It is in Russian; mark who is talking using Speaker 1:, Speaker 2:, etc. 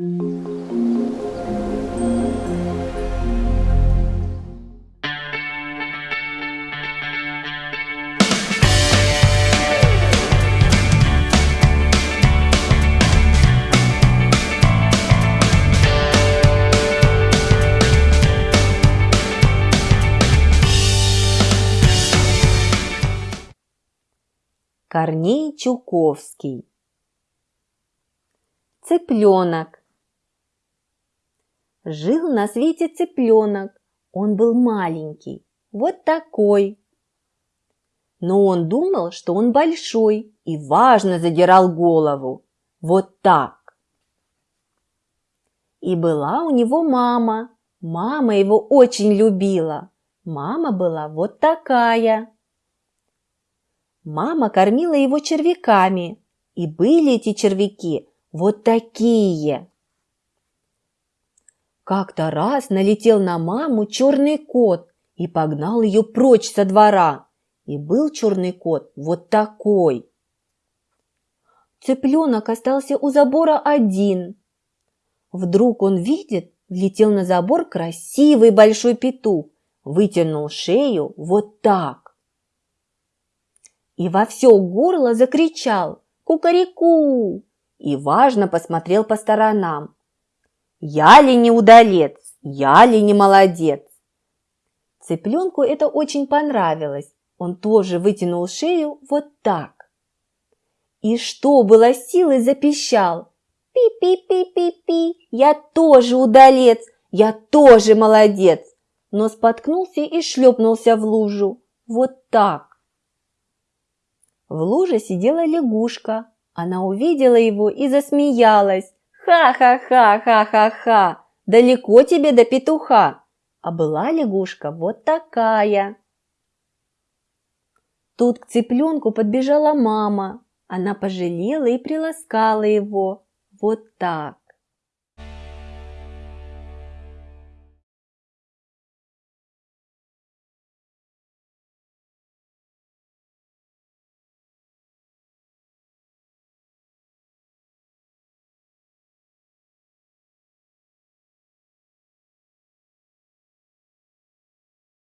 Speaker 1: Корней Чуковский. Цыпленок Жил на свете цыпленок, он был маленький, вот такой. Но он думал, что он большой и важно задирал голову, вот так. И была у него мама, мама его очень любила, мама была вот такая. Мама кормила его червяками, и были эти червяки вот такие. Как-то раз налетел на маму черный кот и погнал ее прочь со двора. И был черный кот вот такой. Цыпленок остался у забора один. Вдруг он видит, влетел на забор красивый большой петух, вытянул шею вот так и во все горло закричал «Кукареку!» и важно посмотрел по сторонам. «Я ли не удалец? Я ли не молодец?» Цыпленку это очень понравилось. Он тоже вытянул шею вот так. И что было силой запищал. «Пи-пи-пи-пи-пи! Я тоже удалец! Я тоже молодец!» Но споткнулся и шлепнулся в лужу. Вот так. В луже сидела лягушка. Она увидела его и засмеялась. «Ха-ха-ха-ха-ха-ха! Далеко тебе до петуха!» А была лягушка вот такая. Тут к цыпленку подбежала мама. Она пожалела и приласкала его. Вот так.